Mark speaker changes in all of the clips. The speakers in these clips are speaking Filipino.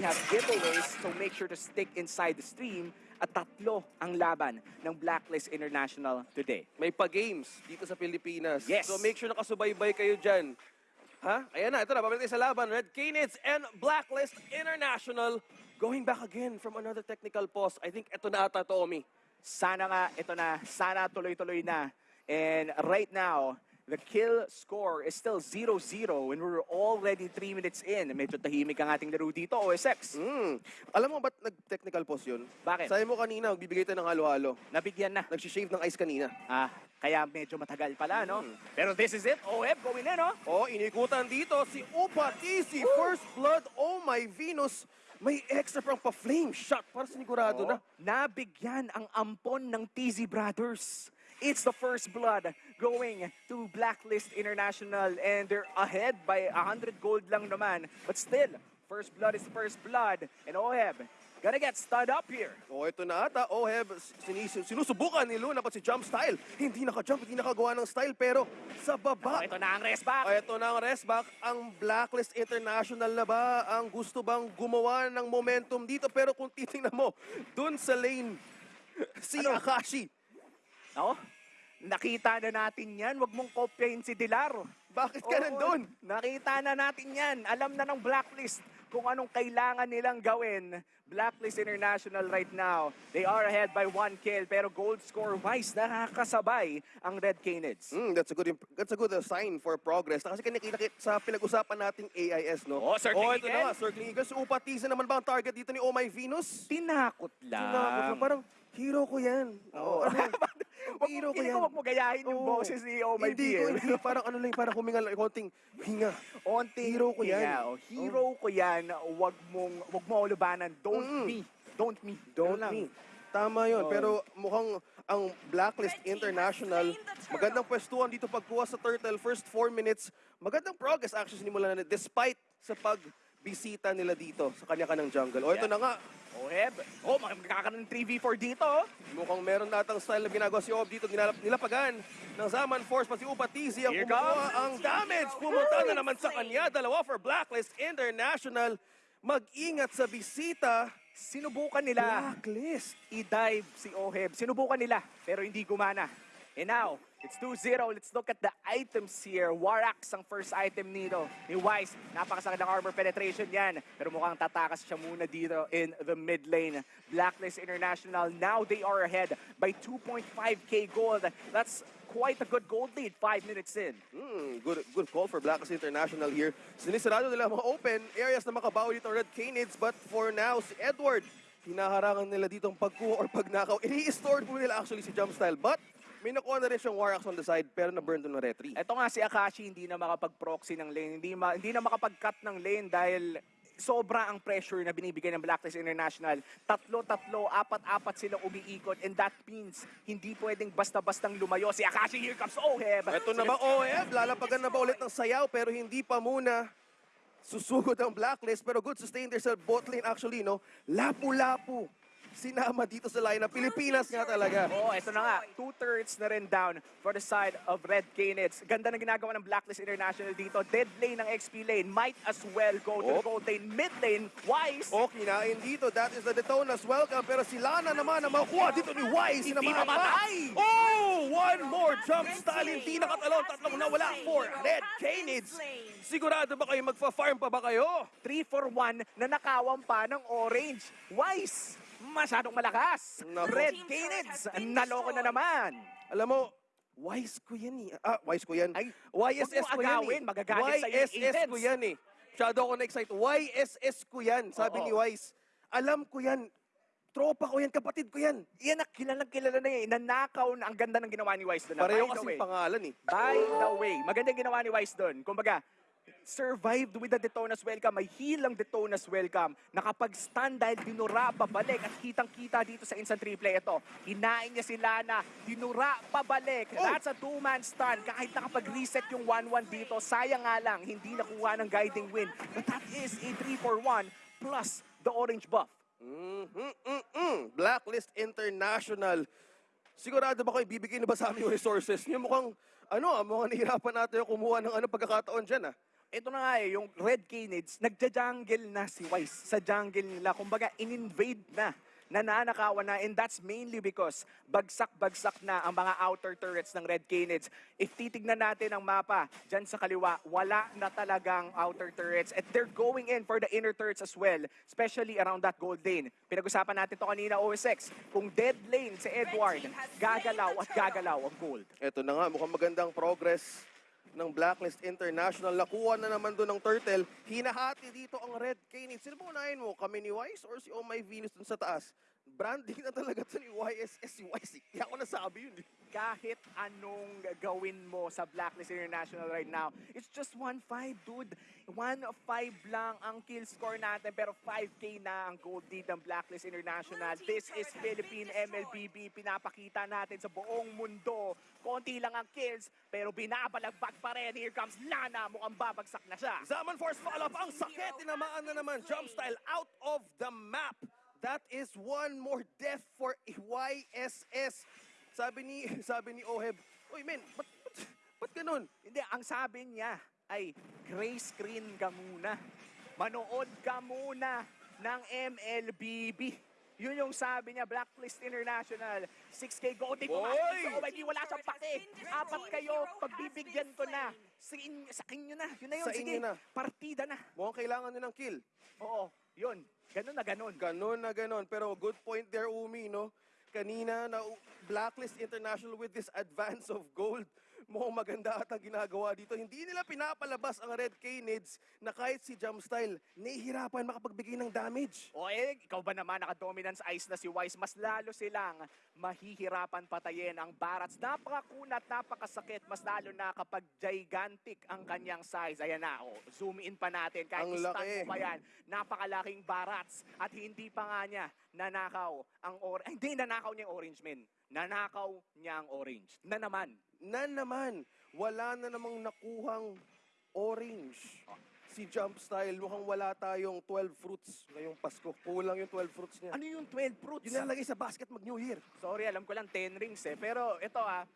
Speaker 1: have giveaways, so make sure to stick inside the stream. At tatlo ang laban ng Blacklist International today.
Speaker 2: May pa-games dito sa Pilipinas.
Speaker 1: Yes.
Speaker 2: So make sure nakasubaybay kayo dyan. Ha? Ayan na, ito na, babalik tayo sa laban. Red Canids and Blacklist International going back again from another technical pause. I think ito na ata, Tommy.
Speaker 1: Sana nga, ito na, sana tuloy-tuloy na. And right now, the kill score is still 0-0 and we're already 3 minutes in. Medyo tahimik ang ating laro dito, OSX.
Speaker 2: Mm. Alam mo ba't nag-technical pause yun?
Speaker 1: Bakit?
Speaker 2: Sabi mo kanina, magbibigay tayo ng halo-halo.
Speaker 1: Nabigyan na.
Speaker 2: Nag-shave ng ice kanina.
Speaker 1: Ah, kaya medyo matagal pala, no?
Speaker 2: Hmm.
Speaker 1: Pero this is it. OF going in, no?
Speaker 2: Oh, inikutan dito si Upa Easy. First blood, oh my Venus. May extra pang pa-flame shot para sinigurado na.
Speaker 1: Oh, nabigyan ang ampon ng TZ Brothers. It's the first blood going to Blacklist International and they're ahead by 100 gold lang naman. But still, first blood is first blood. And Oheb, gonna get stud up here.
Speaker 2: Oh, ito na ata. Oh, have sinis- sinusubukan ni Luna pa si jump style. Hindi naka-jump, hindi nakagawa ng style, pero sa
Speaker 1: Oh,
Speaker 2: baba.
Speaker 1: ito na ang rest back.
Speaker 2: Oh, ito na ang rest back. Ang Blacklist International na ba ang gusto bang gumawa ng momentum dito? Pero kung titingnan mo, dun sa lane, si
Speaker 1: Ano?
Speaker 2: Akashi.
Speaker 1: Ako, nakita na natin yan. Huwag mong kopyahin si Dilar.
Speaker 2: Bakit ka
Speaker 1: Oo,
Speaker 2: nandun?
Speaker 1: Nakita na natin yan. Alam na ng Blacklist kung anong kailangan nilang gawin. Blacklist International right now, they are ahead by one kill. Pero gold score wise, nakakasabay ang Red Canids.
Speaker 2: Mm, that's a good imp- that's a good uh, sign for progress. Kasi kinikita kit sa pinag-usapan nating AIS, no?
Speaker 1: Oh,
Speaker 2: oh, ito
Speaker 1: Eagle.
Speaker 2: na nga, Circling Eagles. Upatiza naman ba ang target dito ni Oh My Venus?
Speaker 1: Tinakot lang.
Speaker 2: Tinakot na, parang hero ko yan.
Speaker 1: Oo.
Speaker 2: ano,
Speaker 1: Wag
Speaker 2: hero
Speaker 1: mo,
Speaker 2: ko yan.
Speaker 1: wag mo gayahin yung
Speaker 2: Oo.
Speaker 1: boses ni Oh My
Speaker 2: Hindi ko,
Speaker 1: BL.
Speaker 2: hindi. Parang ano lang, parang huminga lang, konting hinga.
Speaker 1: Onting
Speaker 2: Hero ko yan.
Speaker 1: hinga, oh. Hero ko yan. Wag mong, wag mo ulubanan. Don't
Speaker 2: Mm.
Speaker 1: me. Don't me.
Speaker 2: Don't
Speaker 1: Ganun lang.
Speaker 2: me. Tama yun.
Speaker 1: Oo.
Speaker 2: Pero mukhang ang Blacklist
Speaker 3: has
Speaker 2: International,
Speaker 3: slain the turtle.
Speaker 2: magandang pwestuhan dito pagkuha sa Turtle. First four minutes, magandang progress actually sinimula na despite sa pagbisita nila dito sa kanya-kanyang jungle. O ito
Speaker 1: Yeah.
Speaker 2: na nga,
Speaker 1: Oheb. Oh, magkakaroon ng 3v4 dito. oh.
Speaker 2: mukhang meron natang style na ginagawa si Ob dito. Ginalap, nilapagan ng Zaman Force pati Upa TZ ang
Speaker 1: Here comes.
Speaker 2: ang damage. Pumunta na naman sa kanya. Dalawa for Blacklist International. Mag-ingat sa bisita.
Speaker 1: Sinubukan nila
Speaker 2: Blacklist.
Speaker 1: i-dive si Oheb. Sinubukan nila, pero hindi gumana. And now, it's 2-0. Let's look at the items here. Warax ang first item nito ni Wise. Napakasakit ng armor penetration yan. Pero mukhang tatakas siya muna dito in the mid lane. Blacklist International, now they are ahead by 2.5k gold. That's quite a good gold lead, 5 minutes in.
Speaker 2: Hmm, good good call for Blacklist International here. Sinisarado nila mga open areas na makabawi dito Red Canids. But for now, si Edward, hinaharangan nila dito ang pagkuha or pagnakaw. Ini-store po nila actually si Jump Style. But may nakuha na rin siyang Warax on the side pero na-burn doon ng retry.
Speaker 1: Ito nga si Akashi hindi na makapag-proxy ng lane, hindi, ma- hindi na makapag-cut ng lane dahil sobra ang pressure na binibigay ng Blacklist International. Tatlo-tatlo, apat-apat silang umiikot and that means hindi pwedeng basta-bastang lumayo. Si Akashi, here comes Oheb!
Speaker 2: Ito na ba OF? Lalapagan na ba ulit ng sayaw pero hindi pa muna susugod ang Blacklist pero good sustain there sa bot lane actually no. Lapu-lapu. Sinama dito sa lineup. Pilipinas nga talaga.
Speaker 1: Oh, ito na nga. Two-thirds na rin down for the side of Red Canids. Ganda ng ginagawa ng Blacklist International dito. Dead lane ng XP lane. Might as well go to the
Speaker 2: Oh.
Speaker 1: gold lane. Mid lane, Wise.
Speaker 2: O, kinain dito. That is the Detonas welcome. Pero si Lana naman ang makuha dito ni Wise.
Speaker 1: Hindi
Speaker 2: na
Speaker 1: mamatay!
Speaker 2: Oh! One more jump style. Hindi nakatalon. Tatlong nawala for Red Canids. Sigurado ba kayo magfa-farm pa ba kayo?
Speaker 1: 3 for 1 na nakawan pa ng orange. Wise, masyadong malakas.
Speaker 2: Nako.
Speaker 1: Red Canids, naloko na naman.
Speaker 2: Alam mo, Wise ko yan eh. Ah, Wise ko yan.
Speaker 1: Ay,
Speaker 2: YSS
Speaker 1: huwag
Speaker 2: ko yan
Speaker 1: agawin,
Speaker 2: eh.
Speaker 1: magagalit sa'yo yung
Speaker 2: YSS ko
Speaker 1: agents.
Speaker 2: yan eh. Masyado ako na-excite. YSS ko yan, sabi
Speaker 1: Oo.
Speaker 2: ni Wise. Alam ko yan. Tropa ko yan, kapatid ko yan.
Speaker 1: Yan ang kilalang kilala na yan. Nanakaw na ang ganda ng ginawa ni Wise doon.
Speaker 2: Pareho
Speaker 1: By the
Speaker 2: kasi
Speaker 1: way,
Speaker 2: pangalan eh.
Speaker 1: By the way, magandang ginawa ni Wise doon. Kumbaga, survived with the Detonas welcome. May heal ang Detonas welcome. Nakapag-stand dahil dinura pabalik at kitang-kita dito sa instant replay ito. Hinain niya si Lana, dinura pabalik.
Speaker 2: Oh!
Speaker 1: That's a two-man stun. Kahit nakapag-reset yung 1-1 dito, sayang nga lang, hindi nakuha ng guiding win. But that is a 3-4-1 plus the orange buff.
Speaker 2: Mm-mm-mm. Blacklist International. Sigurado ba kayo bibigyan na ba sa amin yung resources niyo? Mukhang, ano ah, mukhang nahirapan natin yung kumuha ng ano pagkakataon dyan ah.
Speaker 1: Ito na nga eh, yung Red Canids, nagja-jungle na si Wise sa jungle nila. Kumbaga, in-invade na, nananakawan na, and that's mainly because bagsak-bagsak na ang mga outer turrets ng Red Canids. If titignan natin ang mapa, dyan sa kaliwa, wala na talagang outer turrets, and they're going in for the inner turrets as well, especially around that gold lane. Pinag-usapan natin to kanina, OSX, kung dead lane si Edward, gagalaw at gagalaw ang gold.
Speaker 2: Ito na nga, mukhang magandang progress ng Blacklist International. Nakuha na naman doon ng Turtle. Hinahati dito ang Red Cane. Sino ba unahin mo? Kami ni Wise or si Oh Venus dun sa taas? Branding na talaga to ni YSS eh. Kaya ako nasabi yun. eh.
Speaker 1: kahit anong gawin mo sa Blacklist International right now, it's just 1-5, dude. 1-5 lang ang kill score natin, pero 5K na ang gold lead ng Blacklist International. This is Philippine MLBB. Pinapakita natin sa buong mundo. Konti lang ang kills, pero binabalagbag pa rin. Here comes Lana. Mukhang babagsak na siya.
Speaker 2: Zaman Force follow-up. Ang sakit. Tinamaan na naman. Jump style out of the map. That is one more death for YSS. Sabi ni, sabi ni Oheb, Uy, men, ba't, ba't, ba't ganun?
Speaker 1: Hindi, ang sabi niya ay gray screen ka muna. Manood ka muna ng MLBB. Yun yung sabi niya, Blacklist International. 6K gold. Di
Speaker 2: Boy!
Speaker 1: pumasok sa OYD, wala siyang pake. Apat kayo, pagbibigyan ko na. Sa, in, sa inyo na. Yun na yun.
Speaker 2: Sa
Speaker 1: Sige,
Speaker 2: na.
Speaker 1: partida na.
Speaker 2: Mukhang kailangan nyo ng kill.
Speaker 1: Oo, yun. Ganun na ganun.
Speaker 2: Ganon na ganon. Pero good point there, Umi, no? Kanina na Blacklist International with this advance of gold. Mukhang maganda at ang ginagawa dito. Hindi nila pinapalabas ang Red Canids na kahit si Jumpstyle, nahihirapan makapagbigay ng damage.
Speaker 1: O eh, ikaw ba naman naka-dominance ice na si Wise? Mas lalo silang mahihirapan patayin ang Barats. Napakakunat, napakasakit. Mas lalo na kapag gigantic ang kanyang size. Ayan na, oh, zoom in pa natin. Kahit
Speaker 2: Ang laki.
Speaker 1: pa yan. Napakalaking Barats. At hindi pa nga niya nanakaw ang or Hindi, nanakaw niya yung orange men. Nanakaw niya ang orange. Na naman.
Speaker 2: Na naman, wala na namang nakuhang orange. Si Jumpstyle, mukhang wala tayong 12 fruits ngayong Pasko. Kulang yung 12 fruits niya.
Speaker 1: Ano yung 12 fruits?
Speaker 2: Yun nilalagay sa basket mag New Year.
Speaker 1: Sorry, alam ko lang 10 rings eh. Pero ito ah,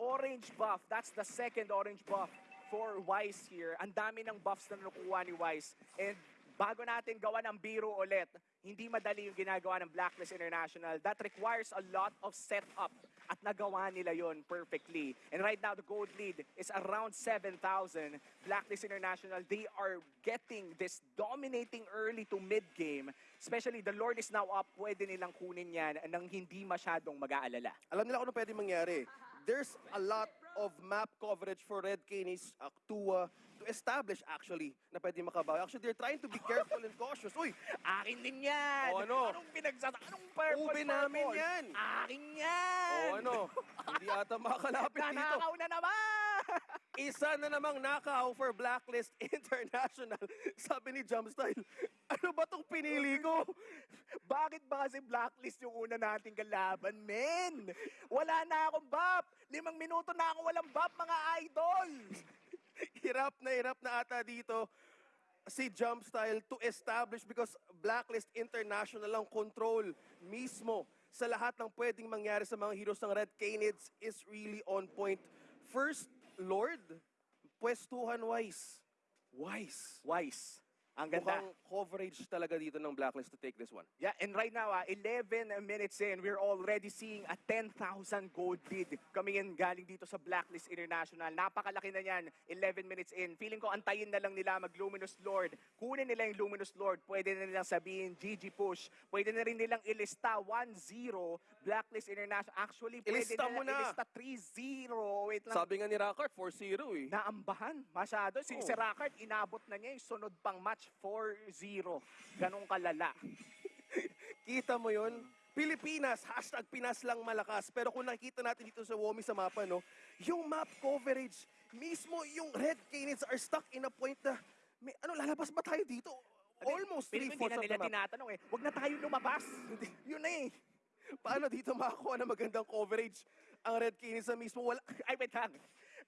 Speaker 1: orange buff. That's the second orange buff for Wise here. Ang dami ng buffs na nakuha ni Wise. And bago natin gawa ng biro ulit, hindi madali yung ginagawa ng Blacklist International. That requires a lot of setup. At nagawa nila yon perfectly. And right now, the gold lead is around 7,000. Blacklist International, they are getting this dominating early to mid-game. Especially, the Lord is now up. Pwede nilang kunin yan nang hindi masyadong mag-aalala.
Speaker 2: Alam nila kung ano pwede mangyari. There's a lot of map coverage for Red Canis uh, to, uh, to establish actually na pwede makabawi. Actually, they're trying to be careful and cautious. Uy,
Speaker 1: Akin din yan!
Speaker 2: O, ano?
Speaker 1: Anong pinagsasa? Anong purple,
Speaker 2: Ube namin
Speaker 1: purple?
Speaker 2: yan!
Speaker 1: Akin yan!
Speaker 2: o ano, hindi ata makakalapit dito.
Speaker 1: Nanakaw na naman!
Speaker 2: Isa na namang nakaw for Blacklist International. Sabi ni Jumpstyle, ano ba tong pinili ko?
Speaker 1: Bakit ba kasi blacklist yung una nating kalaban, men? Wala na akong buff! Limang minuto na ako walang buff, mga idol!
Speaker 2: hirap na hirap na ata dito si Jumpstyle to establish because Blacklist International ang control mismo sa lahat ng pwedeng mangyari sa mga heroes ng Red Canids is really on point. First, Lord, pwestuhan wise. Wise.
Speaker 1: Wise. Ang ganda.
Speaker 2: Mukhang coverage talaga dito ng Blacklist to take this one.
Speaker 1: Yeah, and right now, ah, 11 minutes in, we're already seeing a 10,000 gold lead coming in galing dito sa Blacklist International. Napakalaki na yan, 11 minutes in. Feeling ko antayin na lang nila mag-Luminous Lord. Kunin nila yung Luminous Lord. Pwede na nilang sabihin, GG push. Pwede na rin nilang ilista 1-0 Blacklist International. Actually, pwede
Speaker 2: Ilista mo
Speaker 1: nilang
Speaker 2: na.
Speaker 1: ilista 3-0. Wait lang.
Speaker 2: Sabi nga ni Rockart, 4-0 eh.
Speaker 1: Naambahan masyado. Si,
Speaker 2: Oh.
Speaker 1: si Rackard, inabot na niya yung sunod pang match 4-0. Ganong kalala.
Speaker 2: Kita mo yun? Pilipinas, hashtag Pinas lang malakas. Pero kung nakikita natin dito sa WOMI sa mapa, no, yung map coverage, mismo yung Red Canids are stuck in a point na, may, ano, lalabas ba tayo dito? Almost
Speaker 1: Feeling ko hindi
Speaker 2: three-fourths
Speaker 1: na
Speaker 2: of the map.
Speaker 1: tinatanong eh. Huwag na tayo lumabas. Yun na eh.
Speaker 2: Paano dito makakuha ng magandang coverage ang Red Canids na mismo? Wala,
Speaker 1: Ay, wait lang.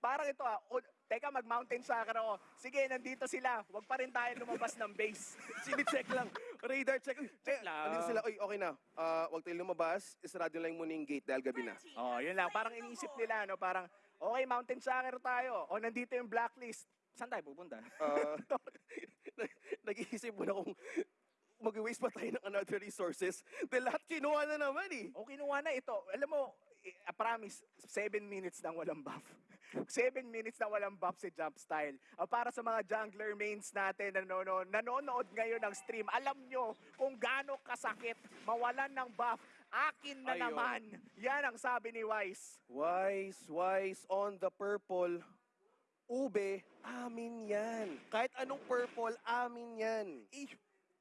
Speaker 1: Parang ito ah. O, teka, mag-mountain soccer ako. Sige, nandito sila. Huwag pa rin tayo lumabas ng base.
Speaker 2: Sini-check lang. Radar check.
Speaker 1: Check
Speaker 2: eh,
Speaker 1: lang.
Speaker 2: Andito sila. Uy, okay na. Ah, huwag tayo lumabas. Isarado lang muna yung gate dahil gabi na.
Speaker 1: oh, yun lang. Parang inisip nila, no? Parang, okay, mountain soccer tayo. O, nandito yung blacklist. Saan tayo pupunta?
Speaker 2: Ah, nag-iisip muna kung mag-waste pa tayo ng another resources. Dahil lahat kinuha na naman eh.
Speaker 1: O kinuha na ito. Alam mo, I I promise, 7 minutes nang walang buff. 7 minutes na walang buff si Jump Style. Ah, para sa mga jungler mains natin na nanonood, nanonood ngayon ng stream, alam nyo kung gaano kasakit mawalan ng buff. Akin na
Speaker 2: Ayun.
Speaker 1: naman. Yan ang sabi ni Wise.
Speaker 2: Wise, wise on the purple. Ube, amin yan. Kahit anong purple, amin yan.
Speaker 1: Eh,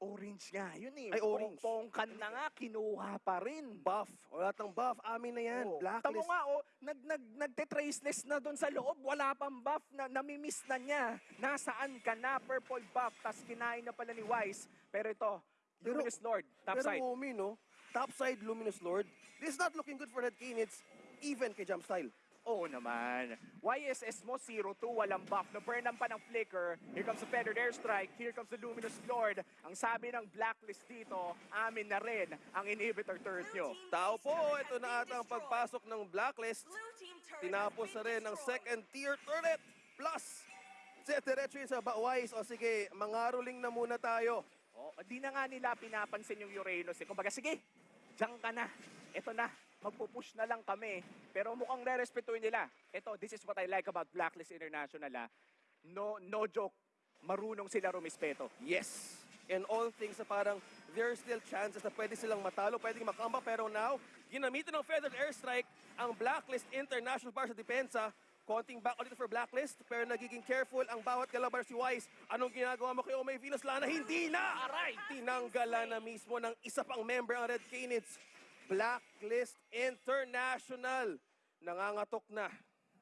Speaker 1: orange nga yun eh.
Speaker 2: Ay, orange.
Speaker 1: Pongkan na nga, kinuha pa rin.
Speaker 2: Buff, wala tang buff, amin na yan.
Speaker 1: Oh,
Speaker 2: Blacklist.
Speaker 1: Tamo nga, oh, nag, nag, nagte-traceless na doon sa loob. Wala pang buff na namimiss na niya. Nasaan ka na? Purple buff. Tapos kinain na pala ni Wise. Pero ito,
Speaker 2: Pero-
Speaker 1: Luminous Lord, top
Speaker 2: Pero
Speaker 1: side.
Speaker 2: Umi, no? Top side, Luminous Lord. This is not looking good for Red Canids, even kay Jump Style.
Speaker 1: Oo naman. YSS mo 0-2, walang buff. Na-burnan pa ng flicker. Here comes the Feathered Airstrike. Here comes the Luminous Lord. Ang sabi ng Blacklist dito, amin na rin ang inhibitor turret nyo.
Speaker 2: Tao po, ito na ata ang pagpasok ng Blacklist. Tinapos na rin ang second tier turret. Plus, diretso yun sa Wise. O sige, mangaroling na muna tayo.
Speaker 1: Oh, di na nga nila pinapansin yung Uranus. Eh. Kumbaga, sige, diyan ka na. Ito na, magpupush na lang kami. Pero mukhang re-respetuhin nila. Ito, this is what I like about Blacklist International. Ah. No, no joke, marunong sila rumispeto.
Speaker 2: Yes. In all things na parang there are still chances na pwede silang matalo, pwedeng makamba. Pero now, ginamitan ng Feathered Airstrike ang Blacklist International para sa depensa. Konting back ulit for Blacklist, pero nagiging careful ang bawat kalabar si Wise. Anong ginagawa mo kay Omay Venus Lana? Hindi na!
Speaker 1: Aray!
Speaker 2: Tinanggalan na mismo ng isa pang member ang Red Canids. Blacklist International. Nangangatok na.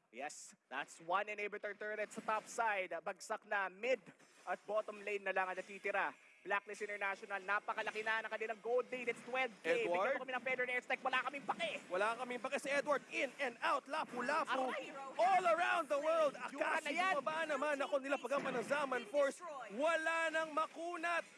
Speaker 1: Yes, that's one inhibitor turret sa top side. Bagsak na mid at bottom lane na lang ang natitira. Blacklist International, napakalaki na ng kanilang gold lead. It's 12K. Bigyan
Speaker 2: Edward?
Speaker 1: mo kami ng Feather Airstrike. Wala kaming pake.
Speaker 2: Wala kaming pake si Edward. In and out, lapu-lapu. All around the world.
Speaker 1: Yan.
Speaker 2: bumaba naman ako nila pagaman ng Zaman Force. Wala nang makunat.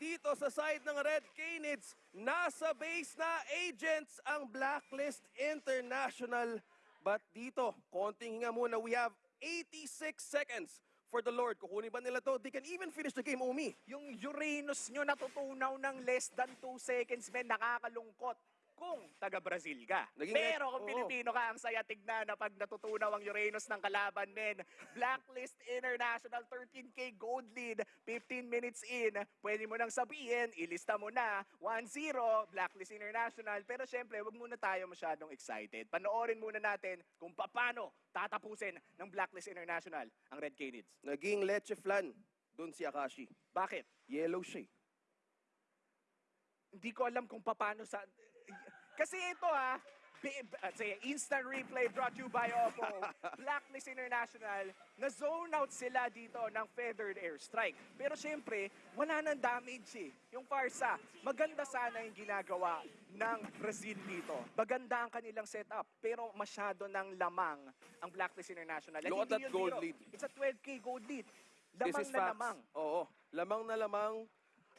Speaker 2: Dito sa side ng Red Canids, nasa base na agents ang Blacklist International. But dito, konting hinga muna. We have 86 seconds for the Lord. Kukunin ba nila to? They can even finish the game, Umi.
Speaker 1: Yung Uranus nyo natutunaw ng less than 2 seconds, men, nakakalungkot kung taga-Brazil ka.
Speaker 2: Naging
Speaker 1: Pero kung
Speaker 2: oo.
Speaker 1: Pilipino ka, ang saya tignan na pag natutunaw ang Uranus ng kalaban, men. Blacklist International, 13K gold lead, 15 minutes in. Pwede mo nang sabihin, ilista mo na, 1-0, Blacklist International. Pero syempre, wag muna tayo masyadong excited. Panoorin muna natin kung paano tatapusin ng Blacklist International ang Red Canids.
Speaker 2: Naging leche flan. Doon si Akashi.
Speaker 1: Bakit?
Speaker 2: Yellow siya. eh.
Speaker 1: hindi ko alam kung paano sa... Kasi ito ha, uh, say, instant replay brought to you by Oppo. Blacklist International, na-zone out sila dito ng feathered airstrike. Pero syempre, wala nang damage eh. Yung Farsa, maganda sana yung ginagawa ng Brazil dito. Maganda ang kanilang setup, pero masyado ng lamang ang Blacklist International. At
Speaker 2: Look at that gold lead.
Speaker 1: It's a 12K gold lead. Lamang na
Speaker 2: facts.
Speaker 1: lamang.
Speaker 2: Oo. Lamang na lamang.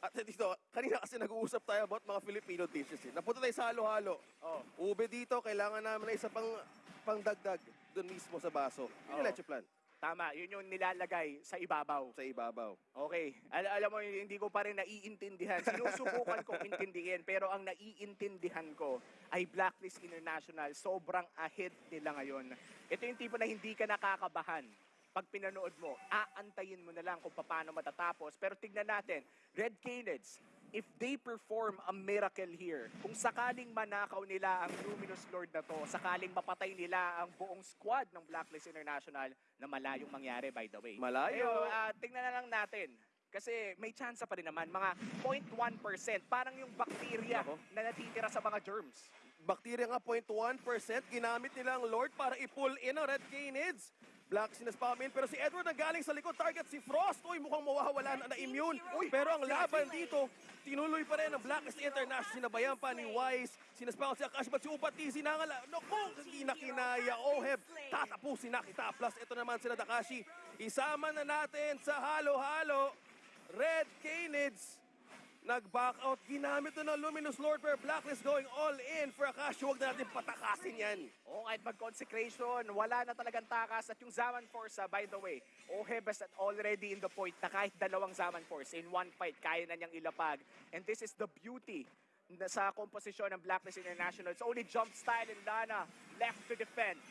Speaker 2: At dito, kanina kasi nag-uusap tayo about mga Filipino dishes. Eh. Napunta tayo sa halo-halo.
Speaker 1: Oh.
Speaker 2: Ube dito, kailangan namin na isa pang pangdagdag doon mismo sa baso. Yun yung
Speaker 1: Oo.
Speaker 2: leche plan
Speaker 1: Tama, yun yung nilalagay sa ibabaw.
Speaker 2: sa ibabaw.
Speaker 1: Okay. Al- alam mo, hindi ko pa rin naiintindihan. Sinusubukan kong intindihin, pero ang naiintindihan ko ay Blacklist International. Sobrang ahead nila ngayon. Ito yung tipo na hindi ka nakakabahan. Pag pinanood mo, aantayin mo na lang kung paano matatapos. Pero tignan natin, Red Canids, if they perform a miracle here, kung sakaling manakaw nila ang Luminous Lord na to, sakaling mapatay nila ang buong squad ng Blacklist International, na malayong mangyari by the way.
Speaker 2: Malayo.
Speaker 1: Ngayon, ah, tingnan na lang natin. Kasi may chance pa rin naman, mga 0.1%. Parang yung bacteria
Speaker 2: Nako.
Speaker 1: na natitira sa mga germs.
Speaker 2: Bacteria nga 0.1%, ginamit nila ang Lord para i-pull in ang Red Canids. Black sinaspamin, pero si Edward ang galing sa likod, target si Frost. Uy, mukhang mawawala na na-immune. Uy, pero ang laban dito, tinuloy pa rin ang Blacklist International. Sinabayan pa ni Wise, sinaspakan si Akash, but si Upati, sinangala. Naku, hindi na kinaya. Oheb, tatapusin na kita. Plus, ito naman sila Takashi. Isama na natin sa halo-halo. Red Canids, Nag-back out. Ginamit na ng Luminous Lord pero Blacklist going all in for Akashi. Huwag na natin patakasin yan.
Speaker 1: O kahit mag-consecration, wala na talagang takas. At yung Zaman Force, ah, by the way, Oheb is already in the point na kahit dalawang Zaman Force in one fight, kaya na niyang ilapag. And this is the beauty sa komposisyon ng Blacklist International. It's only jump style and Lana left to defend.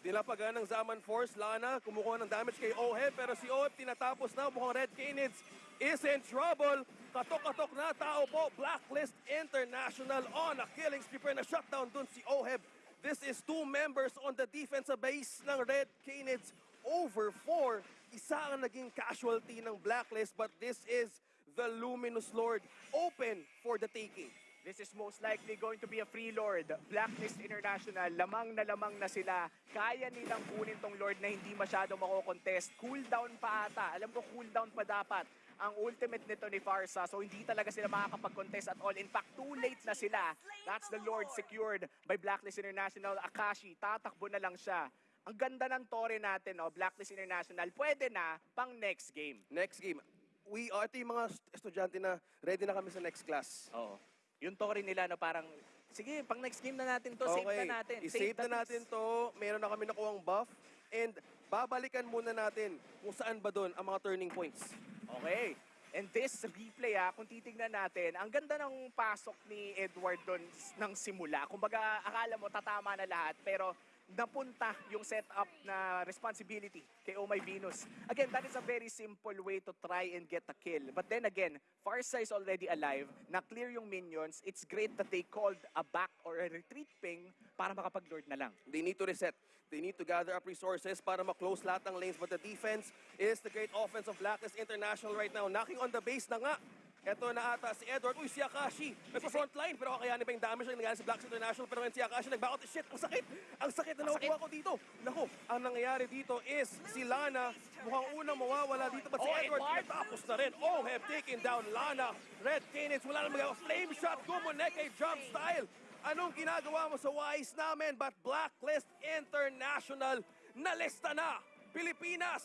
Speaker 2: Dilapagan ng Zaman Force, Lana, kumukuha ng damage kay Oheb, pero si Oheb tinatapos na, mukhang Red Canids is in trouble. Katok-katok na tao po, Blacklist International on a killing spree, pero na-shutdown dun si Oheb. This is two members on the defensive base ng Red Canids over four. Isa ang naging casualty ng Blacklist, but this is the Luminous Lord open for the taking.
Speaker 1: This is most likely going to be a free Lord. Blacklist International, lamang na lamang na sila. Kaya nilang kunin tong Lord na hindi masyado makokontest. Cooldown pa ata. Alam ko cooldown pa dapat ang ultimate nito ni Farsa. So hindi talaga sila makakapag-contest at all. In fact, too late na sila. That's the Lord secured by Blacklist International. Akashi, tatakbo na lang siya. Ang ganda ng tore natin, no? Blacklist International. Pwede na pang next game.
Speaker 2: Next game. We, uh, ito yung mga est- estudyante na ready na kami sa next class.
Speaker 1: Oo. Yung tore nila na parang, sige, pang next game na natin to. Save na natin.
Speaker 2: I-save
Speaker 1: the
Speaker 2: na natin to. Meron na kami nakuhang buff. And babalikan muna natin kung saan ba doon ang mga turning points.
Speaker 1: Okay. And this replay, ah, kung titignan natin, ang ganda ng pasok ni Edward doon ng simula. Kumbaga, akala mo tatama na lahat, pero napunta yung setup na responsibility kay Oh My Venus. Again, that is a very simple way to try and get a kill. But then again, Farsa is already alive, na-clear yung minions. It's great that they called a back or a retreat ping para makapag-lord na lang.
Speaker 2: They need to reset. They need to gather up resources para ma-close lahat ng lanes. But the defense is the great offense of Blacklist International right now. Knocking on the base na nga. Ito na ata si Edward. Uy, si Akashi. Nasa front line. Pero kakayanin pa yung damage na nangyari sa Blacklist International. Pero ngayon si Akashi nag-back out. Shit, ang sakit. Ang sakit na nakukuha ko dito. Naku, ang nangyayari dito is si Lana. Mukhang unang mawawala dito. But si
Speaker 1: Oh,
Speaker 2: Edward,
Speaker 1: Edward!
Speaker 2: tapos na rin. Oh, have taken down Lana. Red Canids, wala na magawa. Flame shot, Gumoneke, jump style. Anong ginagawa mo sa wise namin? But Blacklist International, nalista na. Pilipinas,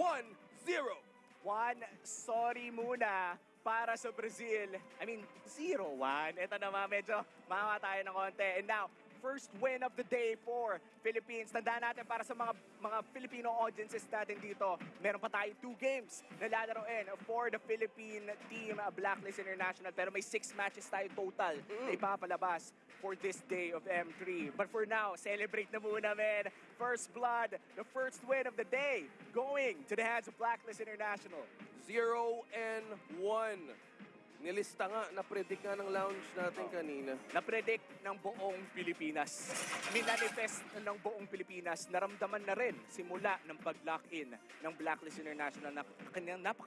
Speaker 2: 1-0.
Speaker 1: One, sorry muna para sa Brazil. I mean, 0-1. Ito naman, medyo mama tayo ng konti. And now, first win of the day for Philippines. Tandaan natin para sa mga mga Filipino audiences natin dito, meron pa tayo two games na lalaroin for the Philippine team, uh, Blacklist International. Pero may six matches tayo total na ipapalabas for this day of M3. But for now, celebrate na muna, man. First blood, the first win of the day, going to the hands of Blacklist International.
Speaker 2: 0 and 1. Nilista nga, na-predict nga ng lounge natin kanina.
Speaker 1: na-predict ng buong Pilipinas. Minanifest ng buong Pilipinas, naramdaman na rin simula ng pag-lock-in ng Blacklist International na kanyang napaka